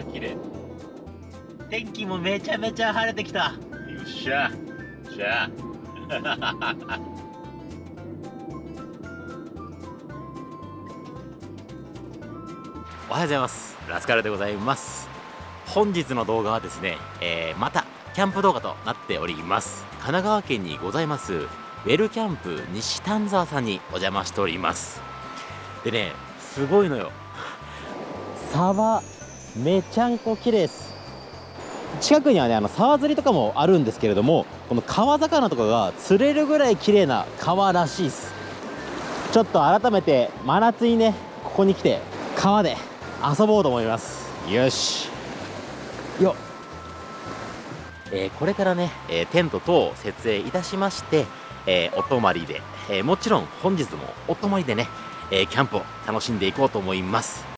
ちゃ綺麗。天気もめちゃめちゃ晴れてきた。よっしゃ。しゃ。おはようございます。ラスカルでございます。本日の動画はですね、えー、またキャンプ動画となっております。神奈川県にございますウェルキャンプ西丹沢さんにお邪魔しております。でねすごいのよ。沢めちゃんこ綺麗です。近くにはねあの沢釣りとかもあるんですけれどもこの川魚とかが釣れるぐらい綺麗な川らしいです。ちょっと改めて真夏にねここに来て川で遊ぼうと思います。よし。よえー、これからね、えー、テント等を設営いたしまして、えー、お泊まりで、えもちろん本日もお泊まりでね、えキャンプを楽しんでいこうと思います。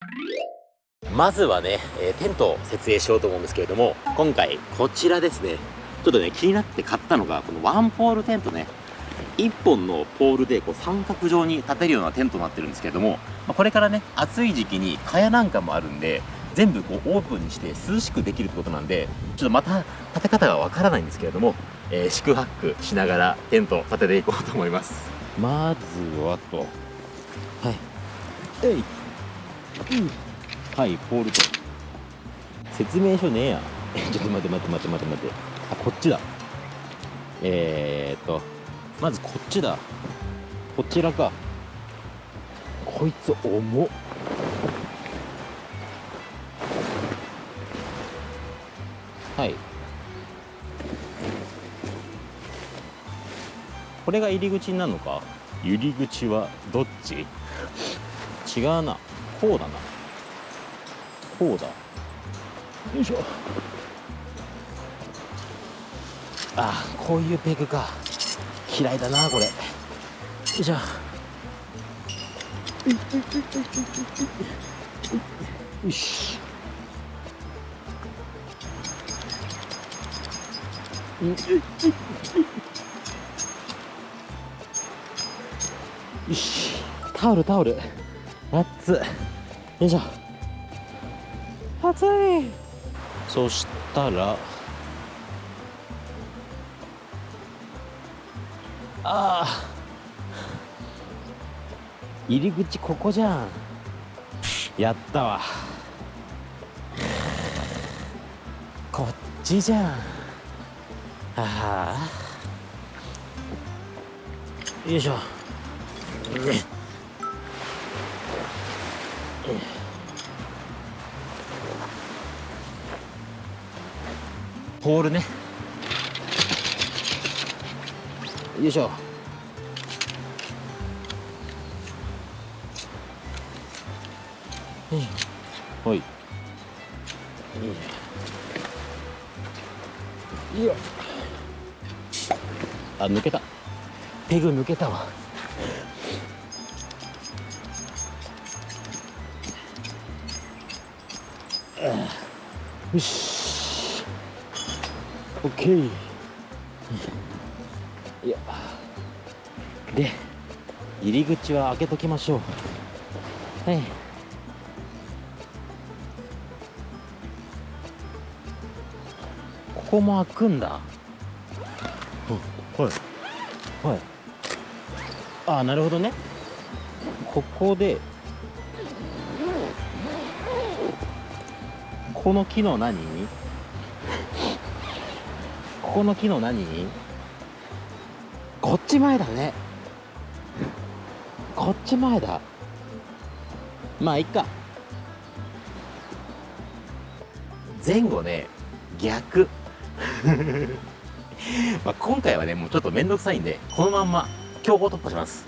まずはね、えテントを設営しようと思うんですけれども今回こちらですねちょっとね気になって買ったのがこのワンポールテントね。1本のポールでこう三角状に立てるようなテントになってるんですけれども、まこれからね暑い時期に蚊帳なんかもあるんで全部こうオープンにして涼しくできるってことなんでちょっとまた立て方がわからないんですけれども、えー、宿泊しながらテントを立てていこうと思います。まずはと。はい。えい、うん、はいポールと。説明書ねえや。ちょっと待って待って待って待って待って。あこっちだ。えー、っとまずこっちだ。こちらか。こいつ重っ。はい。これが入り口になるのか？入り口はどっち？違うな。こうだなこうだ。よいしょ。ああこういうペグか。嫌いだなこれ。よいしょ。よしよしタオルタオル。熱っよいしょ。熱い。そしたらああ入り口ここじゃん。やったわ。こっちじゃん。ああよいしょ、ポールね。よいしょ。はい。よいしょあ抜けた。ペグ抜けたわ。よしオッケーいや。で入り口は開けときましょう。はい。ここも開くんだ。はい。はい。ああなるほどね。ここでこの木の何？この木の何？こっち前だね。こっち前だ。まあいっか。前後ね。逆。まあ今回はね、もうちょっとめんどくさいんで、このまんま強行突破します。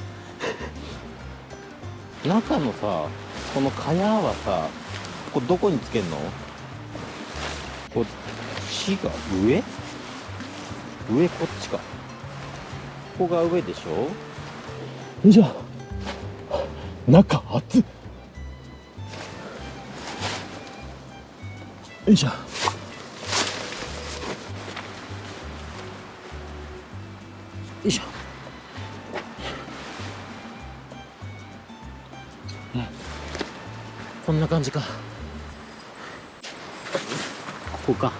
中のさ、この蚊帳はさ、これどこにつけんの？こっちが上？上こっちか。ここが上でしょ？よいしょ。中熱っ。よいしょ。よいしょ、こんな感じかこうか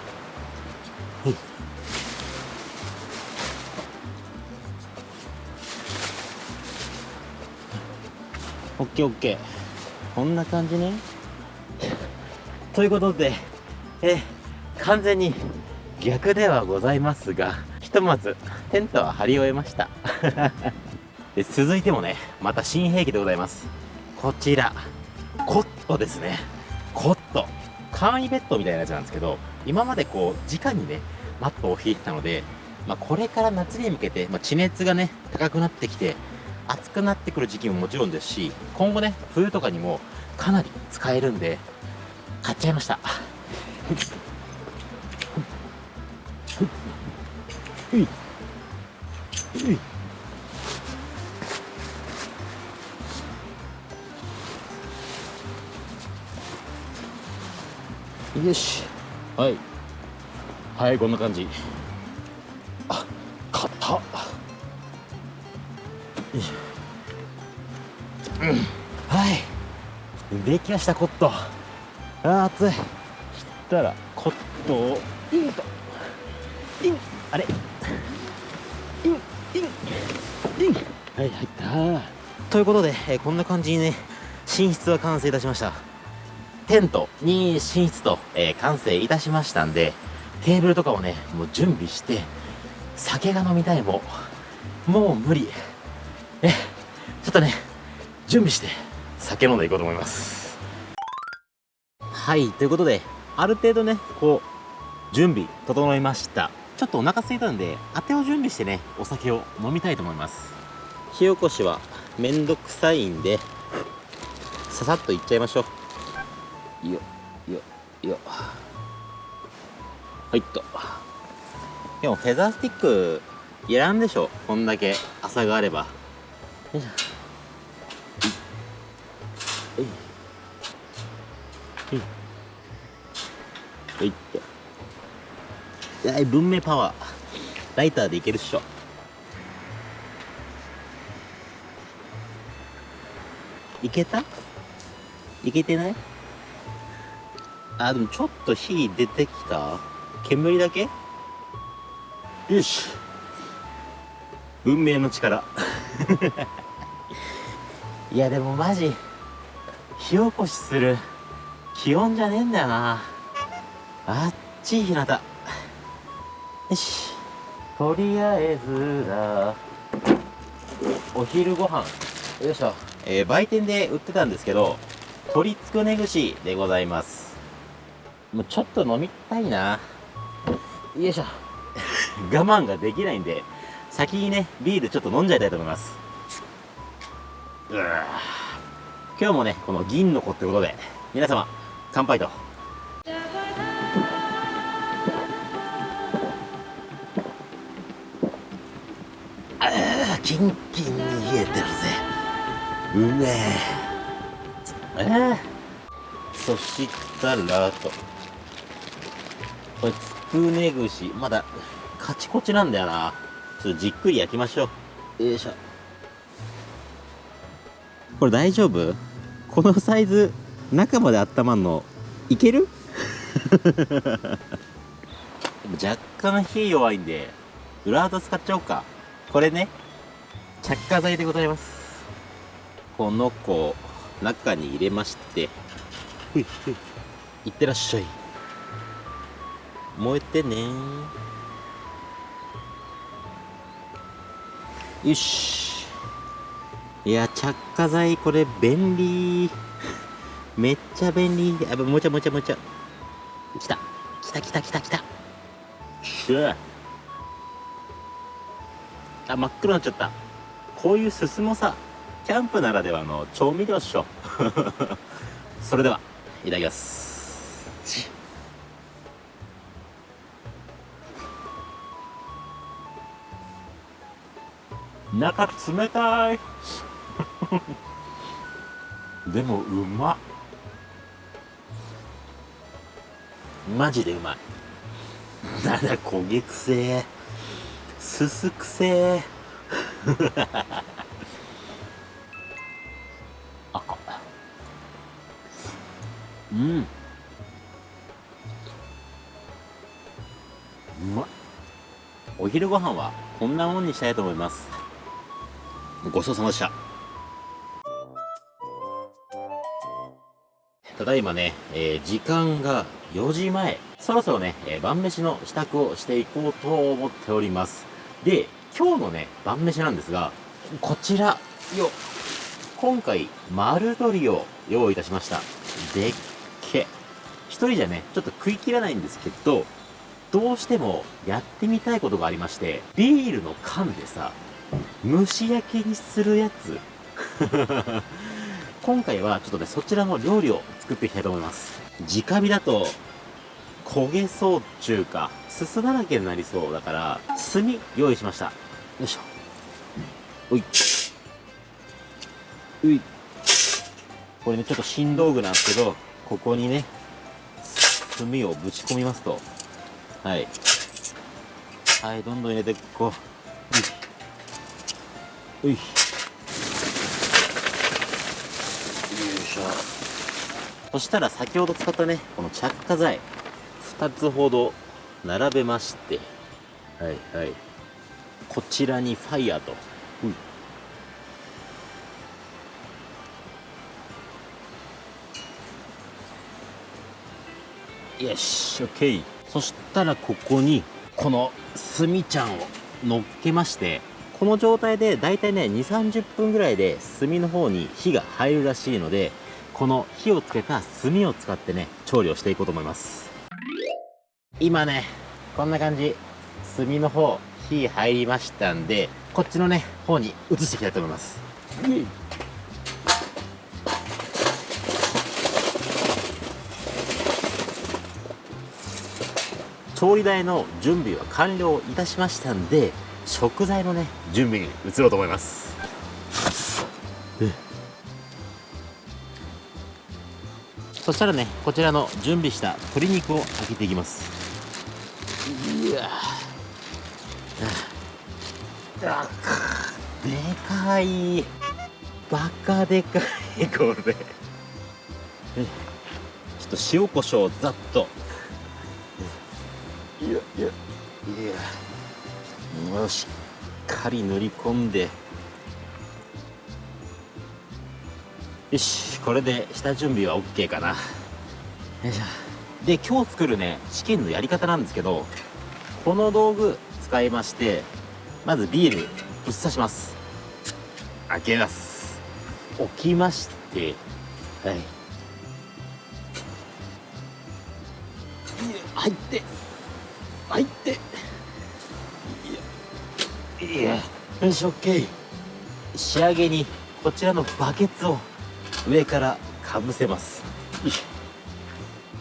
オッケーオッケー。こんな感じね。ということでえ完全に逆ではございますがひとまずテントは張り終えました。で続いてもねまた新兵器でございます。こちらコットですね。コット。簡易ベッドみたいなやつなんですけど今までこう直にねマットを引いてたので、まあ、これから夏に向けて、まあ、地熱がね高くなってきて暑くなってくる時期ももちろんですし今後ね冬とかにもかなり使えるんで買っちゃいました。よし。はい。はいこんな感じできましたコット。あー熱い。したらコットをインと。イン。あれ。イン。イン。イン。はい入った。ということで、えーこんな感じにね寝室は完成いたしました。テントに寝室と、えー完成いたしましたんでテーブルとかをねもう準備して酒が飲みたいももう無理。えちょっとね準備して酒飲んでいこうと思いますはいということである程度ねこう準備整いました。ちょっとお腹空いたんであてを準備してねお酒を飲みたいと思います。火起こしはめんどくさいんでささっといっちゃいましょう。よよよ。はいっと。でもフェザースティックいらんでしょこんだけ朝があれば。よいしょはいって。はい文明パワー。ライターでいけるっしょ。いけた？いけてない？あでもちょっと火出てきた？煙だけ？よし。運命の力。いやでもマジ火起こしする気温じゃねえんだよな。あっちい日向よし。とりあえずだお昼ご飯。よいしょ、えー売店で売ってたんですけど鶏つくね串でございます。もうちょっと飲みたいな。よいしょ。我慢ができないんで先にねビールちょっと飲んじゃいたいと思います。うわ今日もねこの銀の子ってことで皆様乾杯とキンキンに冷えてるぜ。うめえ。え？ーそしたらと。これつくね串。まだカチコチなんだよな。ちょっとじっくり焼きましょう。よいしょ。これ大丈夫？このサイズ中まで温まんのいける？若干火弱いんで裏技使っちゃおうか。これね着火剤でございます。この子を中に入れまして。ふいふい。いってらっしゃい。燃えてね。よし。いや着火剤これ便利。めっちゃ便利。あもちゃもちゃもちゃ来た。来た来た来た来た。しゅあ真っ黒になっちゃったこういうすすもさキャンプならではの調味料っしょ。それではいただきます。中冷たい。でもうまっ。マジでうまい。なんだ焦げくせえ。すすくせえ。あかうん。まっお昼ご飯はこんなもんにしたいと思います。ごちそうさまでした。ただいまね、えー、時間が4時前。そろそろね、えー、晩飯の支度をしていこうと思っております。で、今日のね、晩飯なんですが、こちら、よ、今回、丸鶏を用意いたしました。でっけ。一人じゃね、ちょっと食い切らないんですけど、どうしてもやってみたいことがありまして、ビールの缶でさ、蒸し焼きにするやつ。今回はちょっとね、そちらの料理を作っていきたいと思います。直火だと、焦げそうっちゅうか、すすだらけになりそうだから、炭用意しました。よいしょ。おい。うい。これね、ちょっと新道具なんですけど、ここにね、炭をぶち込みますと、はい。はい、どんどん入れていこう。ういういしょ。そしたら先ほど使ったねこの着火剤2つほど並べましてはいはいこちらにファイヤーと、うん、よし。OK そしたらここにこの炭ちゃんを乗っけましてこの状態でだいたいね2 3 0分ぐらいで炭の方に火が入るらしいのでこの火をつけた炭を使ってね調理をしていこうと思います。今ねこんな感じ。炭の方火入りましたんでこっちのね方に移していきたいと思います、うん調理台の準備は完了いたしましたんで食材のね準備に移ろうと思います。そしたらねこちらの準備した鶏肉を開けていきますかい。バカでかい。これ。ちょっと塩コショウざっと。いやいやいや。よし。っかり塗り込んで。よし。これで下準備は OK かな。よいしょ。で今日作るねチキンのやり方なんですけどこの道具使いましてまずビールぶっ刺します開けます。置きまして。はい。入って。入って。いやよし OK 仕上げにこちらのバケツを上からかぶせます。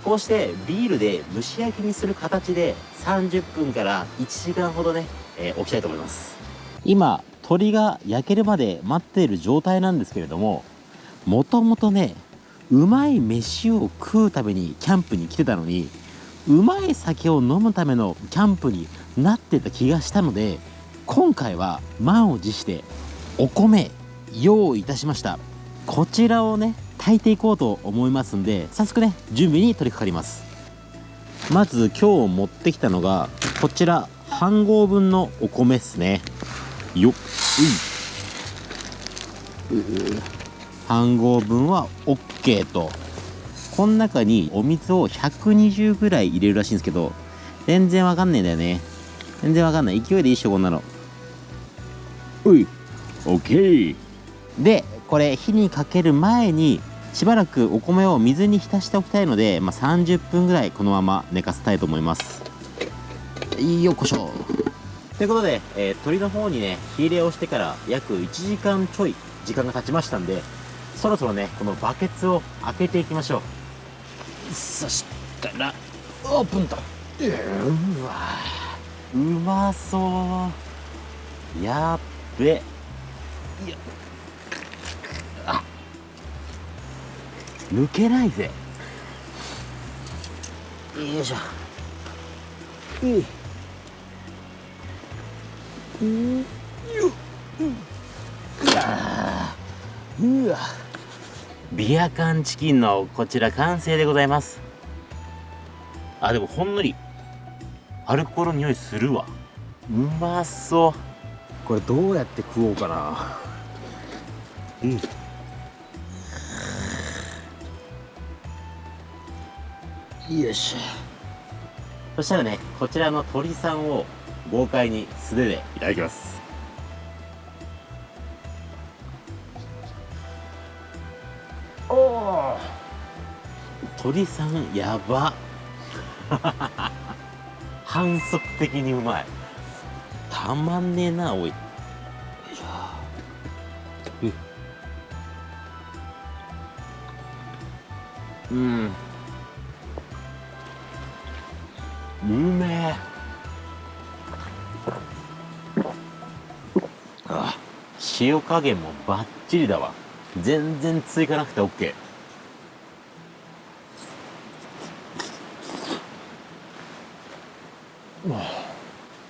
こうしてビールで蒸し焼きにする形で30分から1時間ほどね、えー、置きたいと思います。今鶏が焼けるまで待っている状態なんですけれどももともとねうまい飯を食うためにキャンプに来てたのにうまい酒を飲むためのキャンプになってた気がしたので今回は満を持してお米用意いたしました。こちらをね炊いていこうと思いますんで早速ね準備に取り掛かります。まず今日持ってきたのがこちら半合分のお米っすね。よっ。う半合分は OK と。この中にお水を120ぐらい入れるらしいんですけど全然わかんねえんだよね。全然わかんない。勢いでいいっしょこんなの。うい。OK でこれ火にかける前にしばらくお米を水に浸しておきたいので、まあ、30分ぐらいこのまま寝かせたいと思います。よっこしょということで、えー、鶏の方にね火入れをしてから約1時間ちょい時間が経ちましたんでそろそろねこのバケツを開けていきましょう。そしたらオープンと。うわうまそう。やっべ。いや抜けないぜ。よいしょ。うんうんようわ。うわ。ビア缶チキンのこちら完成でございます。あでもほんのりアルコールの匂いするわ。うまそう。これどうやって食おうかな。うん。よいしょ。そしたらねこちらの鳥さんを豪快に素手でいただきます。おお鳥さんやば。反則的にうまい。たまんねえなおい。うんうめえああ塩加減もバッチリだわ。全然追加なくて OK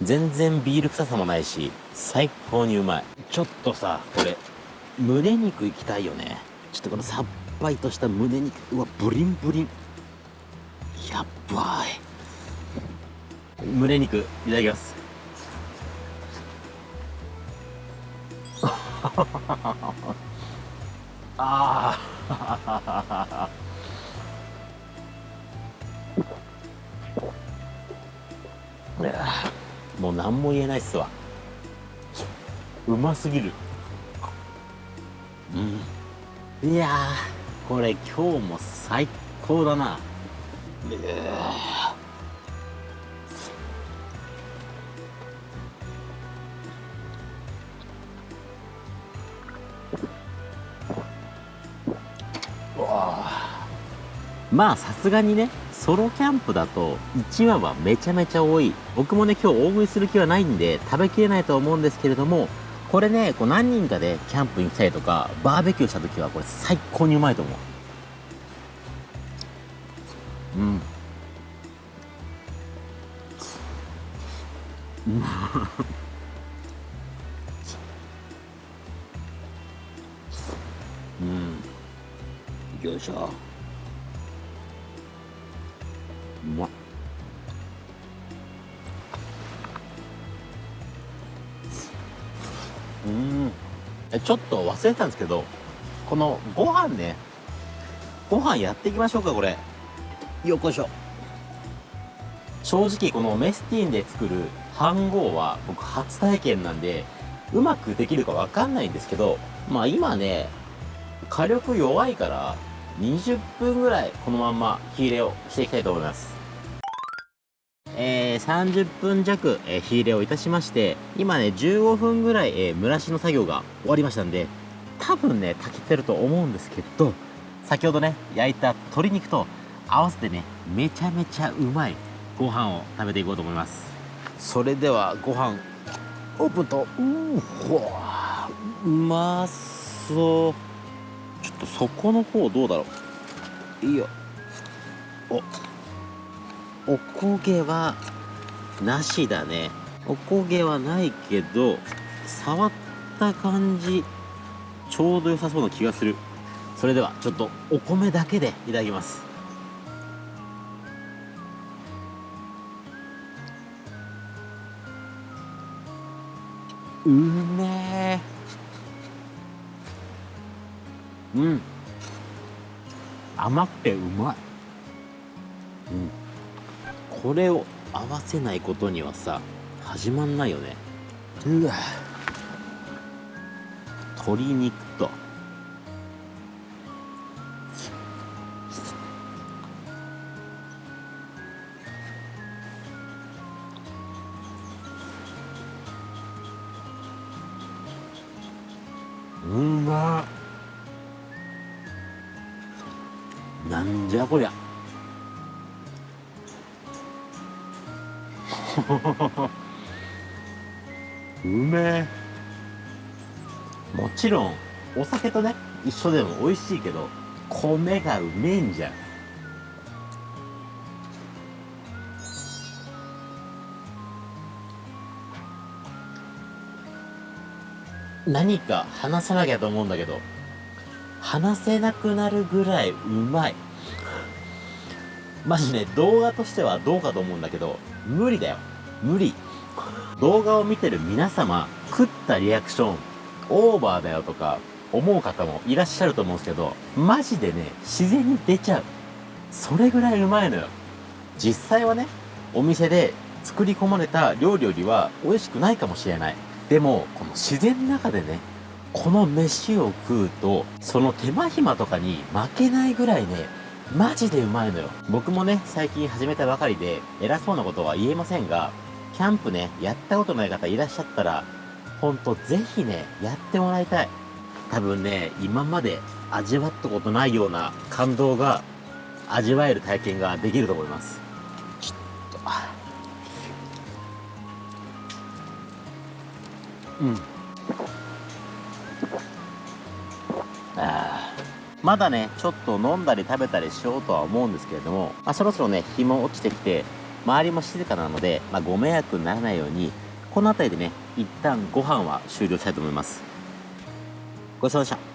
全然ビール臭さもないし最高にうまい。ちょっとさこれ胸肉いきたいよね。ちょっとこのさっぱりとした胸肉うわブリンブリン。やっばい。胸肉いただきます。ああ もう何も言えないっすわ。うますぎる。うん。いやこれ今日も最高だな。まあさすがにねソロキャンプだと1話はめちゃめちゃ多い。僕もね今日大食いする気はないんで食べきれないと思うんですけれどもこれねこう何人かでキャンプに来たりとかバーベキューした時はこれ最高にうまいと思う。うん。うん。よいしょ。ちょっと忘れてたんですけどこのご飯ねご飯やっていきましょうかこれ。よっこいしょ。正直このメスティンで作る飯盒は僕初体験なんでうまくできるかわかんないんですけどまあ今ね火力弱いから20分ぐらいこのまんま火入れをしていきたいと思いますえー、30分弱、えー、火入れをいたしまして今ね15分ぐらい、えー、蒸らしの作業が終わりましたんで多分ね炊けてると思うんですけど先ほどね焼いた鶏肉と合わせてねめちゃめちゃうまいご飯を食べていこうと思います。それではご飯オープンとうほうまそう。ちょっと底の方どうだろう。いいよ。おおこげはなしだね。おこげはないけど触った感じちょうど良さそうな気がする。それではちょっとお米だけでいただきます。うめえ。うん。甘くてうまい。うん。これを合わせないことにはさ始まんないよね。うわ。鶏肉と。うまなんじゃこりゃうめえもちろんお酒とね一緒でも美味しいけど米がうめえんじゃん。何か話さなきゃと思うんだけど話せなくなるぐらいうまい。マジね動画としてはどうかと思うんだけど無理だよ。無理。動画を見てる皆様食ったリアクションオーバーだよとか思う方もいらっしゃると思うんですけどマジでね自然に出ちゃう。それぐらいうまいのよ。実際はねお店で作り込まれた料理よりは美味しくないかもしれない。でもこの自然の中でねこの飯を食うとその手間暇とかに負けないぐらいねマジでうまいのよ。僕もね最近始めたばかりで偉そうなことは言えませんがキャンプねやったことない方いらっしゃったらほんとぜひねやってもらいたい。多分ね今まで味わったことないような感動が味わえる体験ができると思います。ちょっとうん。あまだねちょっと飲んだり食べたりしようとは思うんですけれども、まあ、そろそろね日も落ちてきて周りも静かなので、まあ、ご迷惑にならないようにこの辺りでね一旦ご飯は終了したいと思います。ごちそうさまで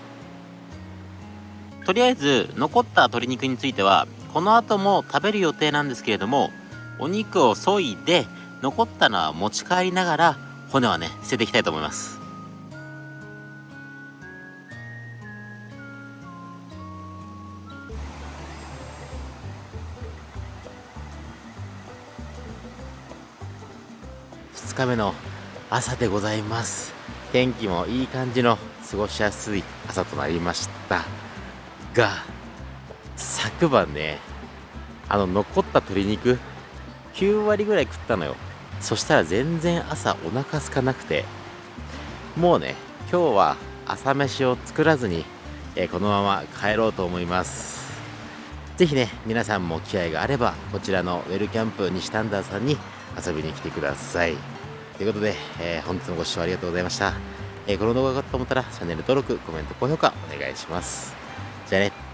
した。とりあえず残った鶏肉についてはこの後も食べる予定なんですけれどもお肉を削いで残ったのは持ち帰りながら骨はね捨てていきたいと思います。日目の朝でございます。天気もいい感じの過ごしやすい朝となりました。が昨晩ねあの残った鶏肉9割ぐらい食ったのよ。そしたら全然朝お腹空かなくて。もうね今日は朝飯を作らずに、え、このまま帰ろうと思います。是非ね皆さんも機会があればこちらのウェルキャンプ西丹田さんに遊びに来てください。ということで、えー、本日もご視聴ありがとうございました、えー、この動画が良かったと思ったらチャンネル登録コメント高評価お願いします。じゃあね。